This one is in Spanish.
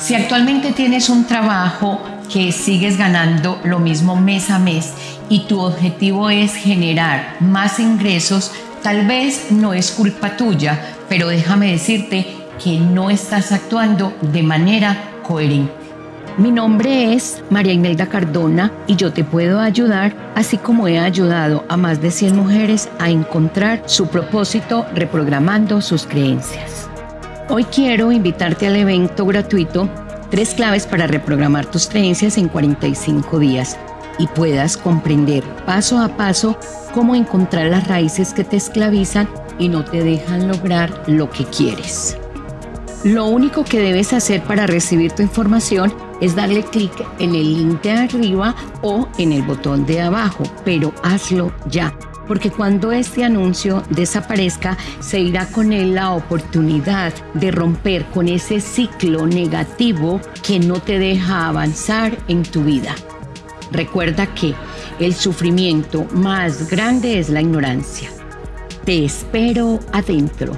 Si actualmente tienes un trabajo que sigues ganando lo mismo mes a mes y tu objetivo es generar más ingresos, tal vez no es culpa tuya, pero déjame decirte que no estás actuando de manera coherente. Mi nombre es María Imelda Cardona y yo te puedo ayudar, así como he ayudado a más de 100 mujeres a encontrar su propósito reprogramando sus creencias. Hoy quiero invitarte al evento gratuito Tres claves para reprogramar tus creencias en 45 días y puedas comprender paso a paso cómo encontrar las raíces que te esclavizan y no te dejan lograr lo que quieres. Lo único que debes hacer para recibir tu información es darle clic en el link de arriba o en el botón de abajo, pero hazlo ya porque cuando este anuncio desaparezca, se irá con él la oportunidad de romper con ese ciclo negativo que no te deja avanzar en tu vida. Recuerda que el sufrimiento más grande es la ignorancia. Te espero adentro.